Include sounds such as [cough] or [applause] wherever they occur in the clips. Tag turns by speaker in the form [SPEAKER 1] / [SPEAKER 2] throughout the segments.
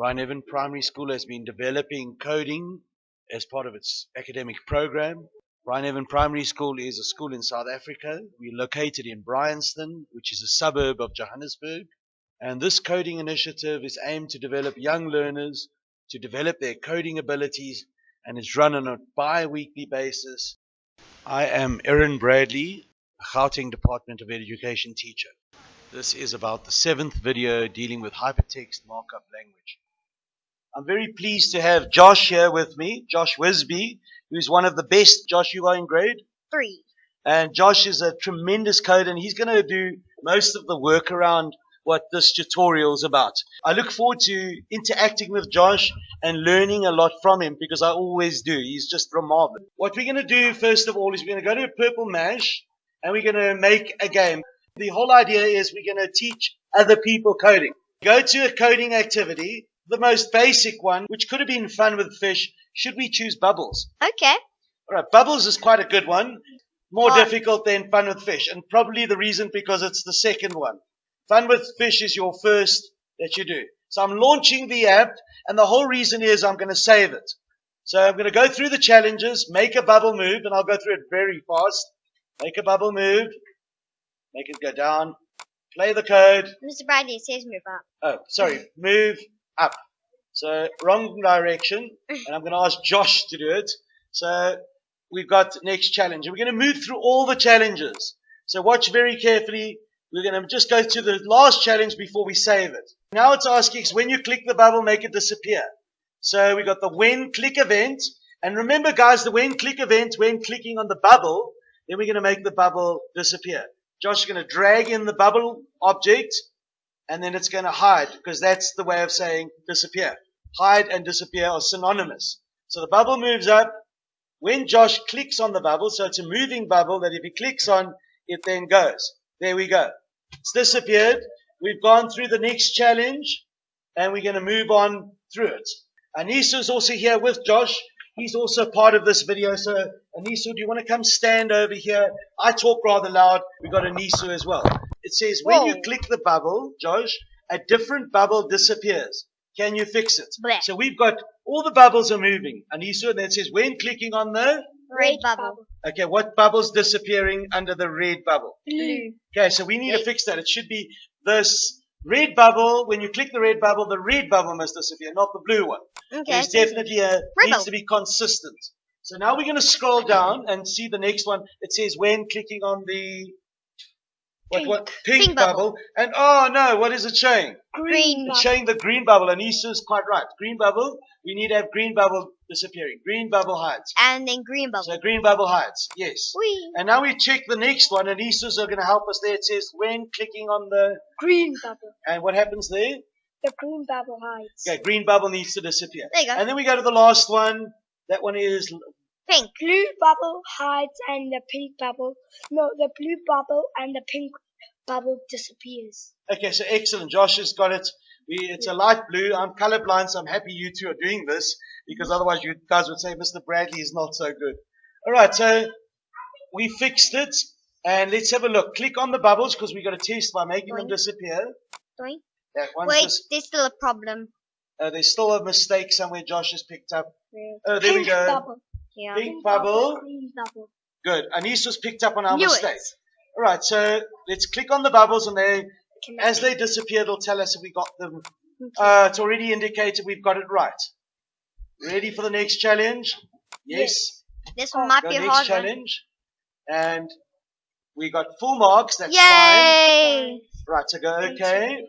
[SPEAKER 1] Bryneven Primary School has been developing coding as part of its academic program. Bryneven Primary School is a school in South Africa. We're located in Bryanston, which is a suburb of Johannesburg. And this coding initiative is aimed to develop young learners to develop their coding abilities and is run on a bi-weekly basis. I am Erin Bradley, a Gauteng Department of Education teacher. This is about the seventh video dealing with hypertext markup language. I'm very pleased to have Josh here with me, Josh Wisby, who's one of the best. Josh, you are in grade?
[SPEAKER 2] Three.
[SPEAKER 1] And Josh is a tremendous coder and he's going to do most of the work around what this tutorial is about. I look forward to interacting with Josh and learning a lot from him because I always do. He's just remarkable. What we're going to do first of all is we're going to go to a purple mash and we're going to make a game. The whole idea is we're going to teach other people coding. Go to a coding activity, the most basic one, which could have been fun with fish. Should we choose bubbles?
[SPEAKER 2] Okay.
[SPEAKER 1] All right, bubbles is quite a good one. More
[SPEAKER 2] Fun.
[SPEAKER 1] difficult than fun with fish, and probably the reason because it's the second one. Fun with fish is your first that you do. So I'm launching the app, and the whole reason is I'm going to save it. So I'm going to go through the challenges, make a bubble move, and I'll go through it very fast. Make a bubble move, make it go down, play the code.
[SPEAKER 2] Mr. Bradley, it says move up.
[SPEAKER 1] Oh, sorry, move up. So wrong direction, [laughs] and I'm going to ask Josh to do it. So we've got next challenge, we're going to move through all the challenges. So watch very carefully. We're going to just go to the last challenge before we save it. Now it's asking us when you click the bubble, make it disappear. So we got the when click event, and remember, guys, the when click event when clicking on the bubble, then we're going to make the bubble disappear. Josh is going to drag in the bubble object, and then it's going to hide because that's the way of saying disappear. Hide and disappear are synonymous. So the bubble moves up. When Josh clicks on the bubble, so it's a moving bubble that if he clicks on, it then goes. There we go. It's disappeared. We've gone through the next challenge and we're going to move on through it. Anissa is also here with Josh. He's also part of this video. So Anissa, do you want to come stand over here? I talk rather loud. We've got Anissa as well. It says when you click the bubble, Josh, a different bubble disappears. Can you fix it?
[SPEAKER 2] Blech.
[SPEAKER 1] So we've got all the bubbles are moving. Anissa, and then it says when clicking on the
[SPEAKER 2] Red bubble.
[SPEAKER 1] okay, what bubble's disappearing under the red bubble?
[SPEAKER 2] Blue.
[SPEAKER 1] Okay, so we need to fix that. It should be this red bubble. When you click the red bubble, the red bubble must disappear, not the blue one.
[SPEAKER 2] Okay.
[SPEAKER 1] There's definitely a
[SPEAKER 2] Red
[SPEAKER 1] needs to be consistent. So now we're going to scroll down and see the next one. It says when clicking on the what what pink,
[SPEAKER 2] Pink
[SPEAKER 1] bubble.
[SPEAKER 2] bubble.
[SPEAKER 1] and oh no, what is it showing?
[SPEAKER 2] Green
[SPEAKER 1] showing the green bubble, and Issa's quite right. Green bubble. We need to have green bubble disappearing. Green bubble hides.
[SPEAKER 2] And then green bubble.
[SPEAKER 1] So green bubble hides. Yes.
[SPEAKER 2] Whee.
[SPEAKER 1] And now we check the next one, and Issa's are going to help us there. It says when clicking on the
[SPEAKER 3] Green bubble.
[SPEAKER 1] and what happens there?
[SPEAKER 3] The green bubble hides.
[SPEAKER 1] Okay, green bubble needs to disappear.
[SPEAKER 2] There you go.
[SPEAKER 1] And then we go to the last one. That one is
[SPEAKER 2] Pink.
[SPEAKER 3] Blue bubble hides and the pink bubble. No, the blue bubble and the pink bubble disappears.
[SPEAKER 1] okay. So excellent. Josh has got it. We, it's a light blue. I'm colorblind, so I'm happy you two are doing this because otherwise you guys would say Mr. Bradley is not so good. All right, so we fixed it, and let's have a look. Click on the bubbles because we got to test by making them disappear.
[SPEAKER 2] Doink.
[SPEAKER 1] That one's
[SPEAKER 2] Wait,
[SPEAKER 1] dis-
[SPEAKER 2] there's still a problem.
[SPEAKER 1] uh, there's still a mistake somewhere. Josh has picked up.
[SPEAKER 3] Red.
[SPEAKER 1] Oh, there
[SPEAKER 3] pink
[SPEAKER 1] we go.
[SPEAKER 3] bubble.
[SPEAKER 2] Yeah.
[SPEAKER 1] Pink bubble.
[SPEAKER 3] Green bubble.
[SPEAKER 1] Good. Anissa's picked up on our
[SPEAKER 2] Knew it.
[SPEAKER 1] mistake. All right, so let's click on the bubbles, and they, as they disappear, it'll tell us if we got them. Uh, it's already indicated we've got it right. Ready for the next challenge? Yes.
[SPEAKER 2] This one might
[SPEAKER 1] Go
[SPEAKER 2] be a
[SPEAKER 1] next challenge, and we got full marks. That's fine. Right, so go okay,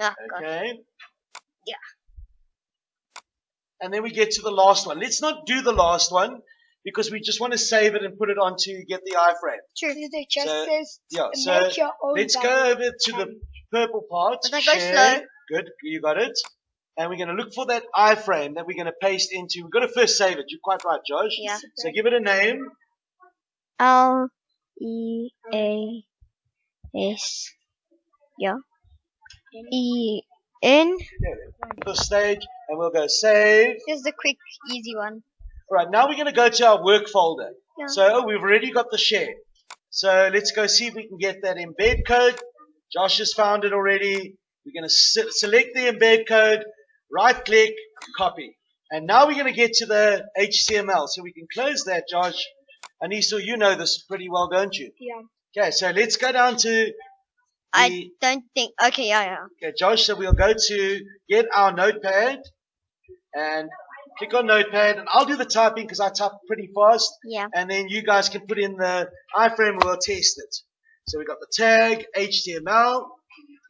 [SPEAKER 2] Ah, God.
[SPEAKER 1] okay.
[SPEAKER 2] Yeah.
[SPEAKER 1] And then we get to the last one. Let's not do the last one because we just want to save it and put it on to get the iframe.
[SPEAKER 2] True.
[SPEAKER 3] It just
[SPEAKER 1] So,
[SPEAKER 3] says
[SPEAKER 1] Yeah, so let's go over to the purple part.
[SPEAKER 2] But I go
[SPEAKER 1] Share.
[SPEAKER 2] slow.
[SPEAKER 1] Good, you got it. And we're going to look for that iframe that we're going to paste into. We've got to first save it. You're quite right, Josh.
[SPEAKER 2] Yeah.
[SPEAKER 1] So give it a name.
[SPEAKER 2] L E A S. Yeah. E N.
[SPEAKER 1] The stage, and we'll go save.
[SPEAKER 2] This is the quick, easy one.
[SPEAKER 1] Right, now we're going to go to our work folder.
[SPEAKER 2] Yeah.
[SPEAKER 1] So we've already got the share. So let's go see if we can get that embed code. Josh has found it already. We're going to se- select the embed code, right click, copy. And now we're going to get to the HTML. So we can close that, Josh. Anissa, you know this pretty well, don't you?
[SPEAKER 3] Yeah.
[SPEAKER 1] Okay, so let's go down to
[SPEAKER 2] I don't think. Okay, yeah, yeah.
[SPEAKER 1] okay, Josh, so we'll go to get our notepad and click on notepad and I'll do the typing because I type pretty fast
[SPEAKER 2] Yeah.
[SPEAKER 1] and then you guys can put in the iframe and we'll test it. So we've got the tag HTML.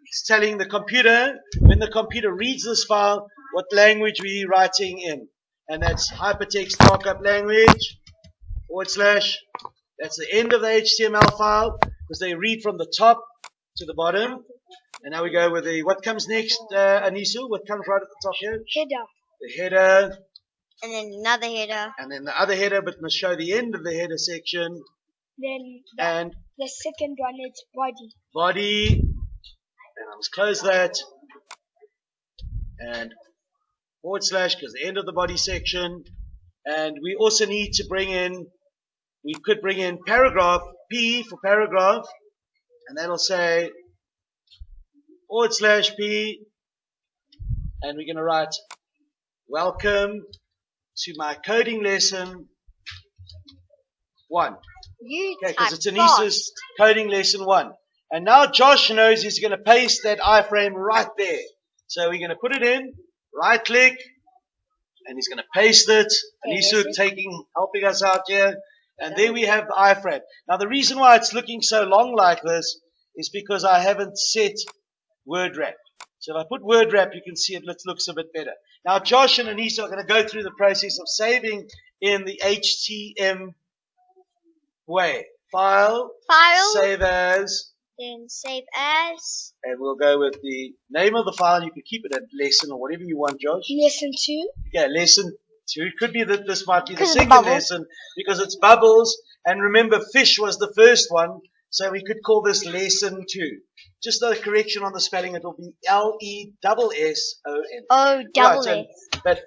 [SPEAKER 1] It's telling the computer when the computer reads this file what language we're writing in, and that's hypertext markup language forward slash. That's the end of the HTML file because they read from the top to the bottom. And now we go with the what comes next, uh, Anissa? What comes right at the top here?
[SPEAKER 3] Header.
[SPEAKER 1] The header,
[SPEAKER 2] And then another header.
[SPEAKER 1] and then the other header, but must show the end of the header section.
[SPEAKER 3] Then the,
[SPEAKER 1] And
[SPEAKER 3] the second one is body.
[SPEAKER 1] body and I must close that and forward slash because the end of the body section and we also need to bring in we could bring in paragraph P for paragraph and that'll say forward slash P and we're going to write welcome to my coding lesson one
[SPEAKER 2] You
[SPEAKER 1] Okay, because it's an
[SPEAKER 2] fast.
[SPEAKER 1] Coding lesson one. And now Josh knows he's going to paste that iframe right there. So we're going to put it in, right click, and he's going to paste it. And
[SPEAKER 3] Yes.
[SPEAKER 1] Taking, helping us out here. And there we have the iframe. Now the reason why it's looking so long like this is because I haven't set word wrap. So if I put word wrap, you can see it looks, looks a bit better. Now Josh and Anissa are going to go through the process of saving in the HTM way. File,
[SPEAKER 2] File.
[SPEAKER 1] save as,
[SPEAKER 2] Then save as.
[SPEAKER 1] and we'll go with the name of the file. You can keep it at lesson or whatever you want, Josh.
[SPEAKER 3] Lesson two.
[SPEAKER 1] Yeah, lesson two. It could be that this might be the
[SPEAKER 2] 'Cause of the
[SPEAKER 1] second lesson because it's bubbles. And remember, fish was the first one, so we could call this lesson two. Just a correction on the spelling. It will be L E double S O N.
[SPEAKER 2] Oh, double
[SPEAKER 1] Right,
[SPEAKER 2] S.
[SPEAKER 1] But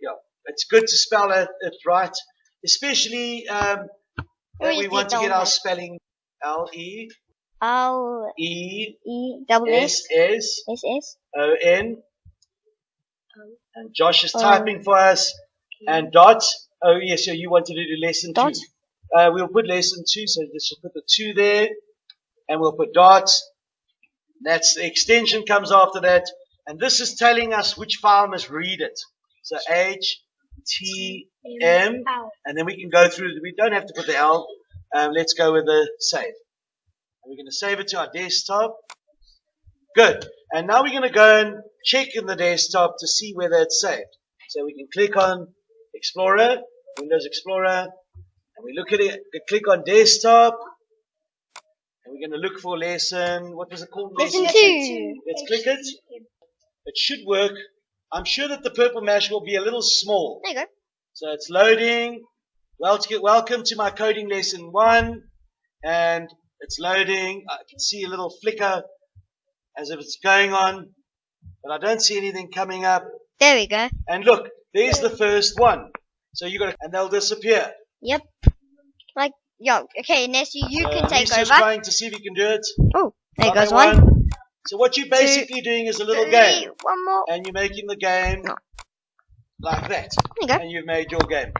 [SPEAKER 1] yeah, it's good to spell it, it right, especially um, that we want to get our spelling L E
[SPEAKER 2] L
[SPEAKER 1] E
[SPEAKER 2] E double S
[SPEAKER 1] S S
[SPEAKER 2] S.
[SPEAKER 1] O N. And Josh is
[SPEAKER 2] Oh.
[SPEAKER 1] typing for us. And dot. Oh yes, so you wanted to do lesson
[SPEAKER 2] Dot.
[SPEAKER 1] two. Uh, we'll put lesson two, so let's just put the two there, and we'll put dot. That's the extension comes after that, and this is telling us which file must read it. So H, T, M, and then we can go through. We don't have to put the L. Um, let's go with the save. And we're going to save it to our desktop. Good. And now we're going to go and check in the desktop to see whether it's saved. So we can click on Explorer, Windows Explorer, and we look at it. We click on desktop, and we're going to look for lesson. What was it called?
[SPEAKER 2] Lesson
[SPEAKER 3] Lesson
[SPEAKER 2] two.
[SPEAKER 1] Let's click it. It should work. I'm sure that the purple mash will be a little small.
[SPEAKER 2] There you go.
[SPEAKER 1] So it's loading. Welcome to my coding lesson one. And it's loading. I can see a little flicker as if it's going on. But I don't see anything coming up.
[SPEAKER 2] There we go.
[SPEAKER 1] And look, there's the first one. So you got to, and they'll disappear.
[SPEAKER 2] Yep. Like, yo, okay, Nessie, you
[SPEAKER 1] Uh,
[SPEAKER 2] can take
[SPEAKER 1] Lisa's
[SPEAKER 2] over.
[SPEAKER 1] trying to see if you can do it.
[SPEAKER 2] Oh, there goes one.
[SPEAKER 1] So what you're basically doing is a little
[SPEAKER 2] Three,
[SPEAKER 1] game.
[SPEAKER 2] One more.
[SPEAKER 1] And you're making the game
[SPEAKER 2] No.
[SPEAKER 1] like that.
[SPEAKER 2] There you go.
[SPEAKER 1] and you've made your game.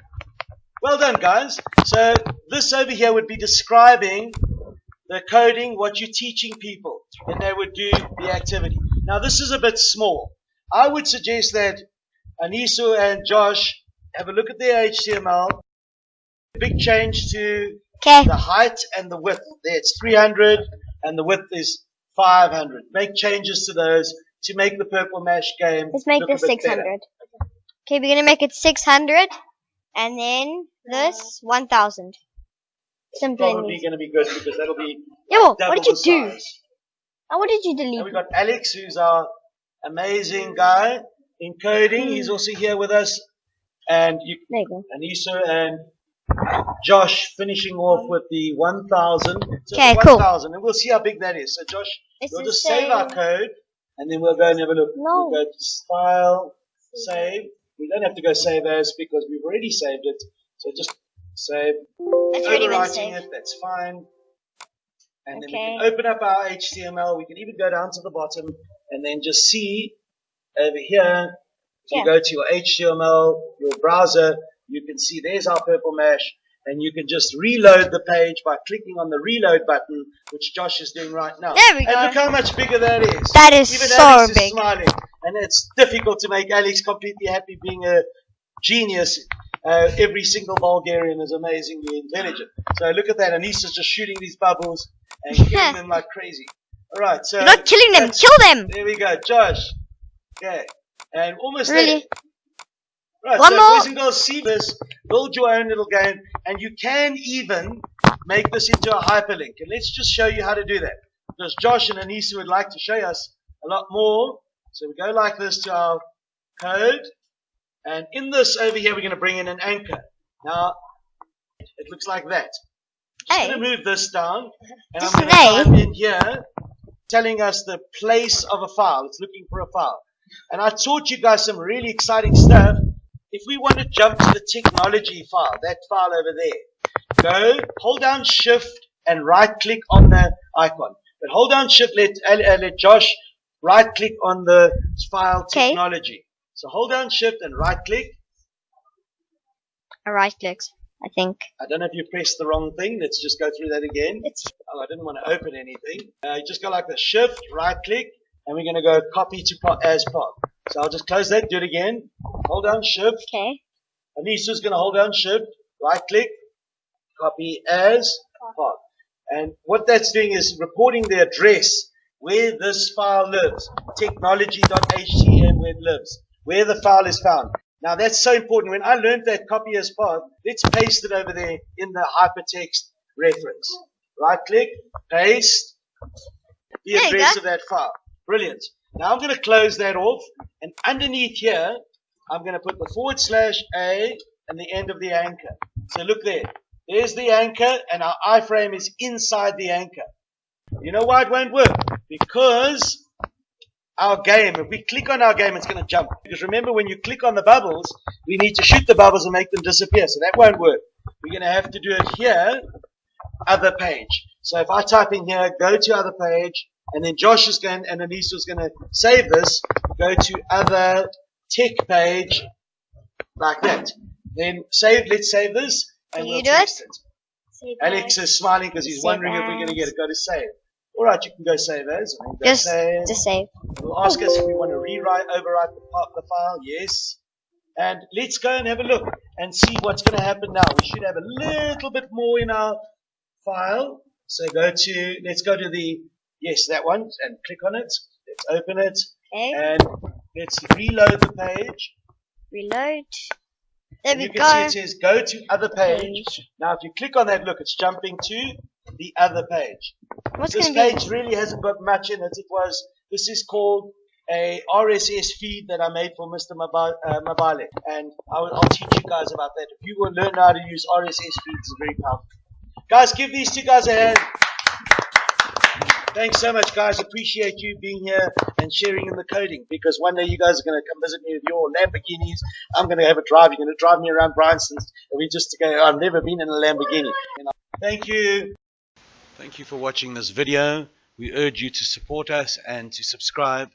[SPEAKER 1] Well done, guys. So this over here would be describing the coding, what you're teaching people, and they would do the activity. Now this is a bit small. I would suggest that Anissa and Josh have a look at their HTML. Big change to
[SPEAKER 2] Okay.
[SPEAKER 1] the height and the width. There it's 300 and the width is 500. Make changes to those to make the Purple Mash game
[SPEAKER 2] Let's make this
[SPEAKER 1] bit better.
[SPEAKER 2] 600. Okay, we're gonna make it 600. And then this 1000. And
[SPEAKER 1] Probably going to be good because that'll be
[SPEAKER 2] Yo, what did you do?
[SPEAKER 1] size.
[SPEAKER 2] Oh, what did you
[SPEAKER 1] And
[SPEAKER 2] delete?
[SPEAKER 1] we've got Alex, who's our amazing guy in coding. He's hmm. also here with us. And you,
[SPEAKER 2] There you go.
[SPEAKER 1] Anissa and Josh finishing off with the 1000.
[SPEAKER 2] Okay,
[SPEAKER 1] the
[SPEAKER 2] cool.
[SPEAKER 1] 1000. And we'll see how big that is. So Josh,
[SPEAKER 2] This
[SPEAKER 1] we'll just save our code and then we'll go and have a look.
[SPEAKER 2] No.
[SPEAKER 1] We'll go to File, Save. We don't have to go Save As because we've already saved it. So just save.
[SPEAKER 2] Been
[SPEAKER 1] overwriting it, that's fine. And then we can open up our HTML. We can even go down to the bottom and then just see over here. If you
[SPEAKER 2] Yeah.
[SPEAKER 1] go to your HTML, your browser, you can see there's our Purple Mash, and you can just reload the page by clicking on the reload button, which Josh is doing right now.
[SPEAKER 2] There we
[SPEAKER 1] and
[SPEAKER 2] go.
[SPEAKER 1] look how much bigger that is.
[SPEAKER 2] That is
[SPEAKER 1] Even
[SPEAKER 2] so
[SPEAKER 1] Alex
[SPEAKER 2] big.
[SPEAKER 1] is smiling, and it's difficult to make Alex completely happy being a genius. Uh, every single Bulgarian is amazingly intelligent. So look at that. Anissa's just shooting these bubbles and [laughs] killing them like crazy. All right, so
[SPEAKER 2] You're not killing them. Kill them.
[SPEAKER 1] There we go, Josh. Okay, and almost
[SPEAKER 2] Really?
[SPEAKER 1] there. Right,
[SPEAKER 2] One
[SPEAKER 1] so
[SPEAKER 2] more.
[SPEAKER 1] boys and girls, see this, build your own little game, and you can even make this into a hyperlink. And let's just show you how to do that. Because Josh and Anissa would like to show us a lot more. So we go like this to our code. And in this over here, we're going to bring in an anchor. Now, it looks like that. I'm going to move this down. And
[SPEAKER 2] Just
[SPEAKER 1] I'm going to type in here, telling us the place of a file. It's looking for a file. And I taught you guys some really exciting stuff. If we want to jump to the technology file, that file over there, go, hold down shift and right click on the icon. But hold down shift, let, uh, let Josh right click on the file technology. So hold down shift and right click.
[SPEAKER 2] I right clicked. I think
[SPEAKER 1] I don't know if you pressed the wrong thing. Let's just go through that again.
[SPEAKER 2] it's
[SPEAKER 1] Oh, I didn't want to open anything. Uh, you just go like the shift, right click, and we're going to go copy to po- as path. So I'll just close that, do it again. Hold down shift.
[SPEAKER 2] okay.
[SPEAKER 1] Anissa's going to hold down shift, right click, copy as path. And what that's doing is recording the address where this file lives. Technology.htm where it lives. Where the file is found. Now that's so important. When I learned that copy as path, let's paste it over there in the hypertext reference. Right click, paste the
[SPEAKER 2] There
[SPEAKER 1] address of that file. Brilliant. Now I'm going to close that off and underneath here, I'm going to put the forward slash A and the end of the anchor. So look there. There's the anchor and our iframe is inside the anchor. You know why it won't work? Because our game, if we click on our game, it's going to jump. Because remember, when you click on the bubbles, we need to shoot the bubbles and make them disappear. So that won't work. We're going to have to do it here, other page. So if I type in here, go to other page, and then Josh is going, and Anissa is going to save this, go to other tech page, like that. Then save, let's save this, and
[SPEAKER 2] Can
[SPEAKER 1] we'll
[SPEAKER 2] you do it?
[SPEAKER 1] it. Alex is smiling because he's
[SPEAKER 2] Save
[SPEAKER 1] wondering if we're going to get it. Go to save. All right, you can go save as. Then go
[SPEAKER 2] Just
[SPEAKER 1] save.
[SPEAKER 2] just save.
[SPEAKER 1] It'll ask us if we want to rewrite, overwrite the, part, the file. Yes. And let's go and have a look and see what's going to happen now. We should have a little bit more in our file. So go to, let's go to the, yes, that one, and click on it. Let's open it.
[SPEAKER 2] Okay.
[SPEAKER 1] And let's reload the page.
[SPEAKER 2] Reload. There
[SPEAKER 1] And
[SPEAKER 2] we
[SPEAKER 1] you can see
[SPEAKER 2] go.
[SPEAKER 1] it says go to other page.
[SPEAKER 2] Page.
[SPEAKER 1] Now, if you click on that, look, it's jumping to the other page.
[SPEAKER 2] What's
[SPEAKER 1] this
[SPEAKER 2] gonna be?
[SPEAKER 1] page really hasn't got much in it. It was this is called a RSS feed that I made for Mr. Maba- uh, Mabale, and I will, I'll teach you guys about that. If you will learn how to use RSS feeds, it's very powerful. Guys, give these two guys a hand. Thanks so much, guys. Appreciate you being here and sharing in the coding because one day you guys are going to come visit me with your Lamborghinis. I'm going to have a drive. You're going to drive me around Bryanston's. And we just go, I've never been in a Lamborghini. You know. Thank you. Thank you for watching this video. We urge you to support us and to subscribe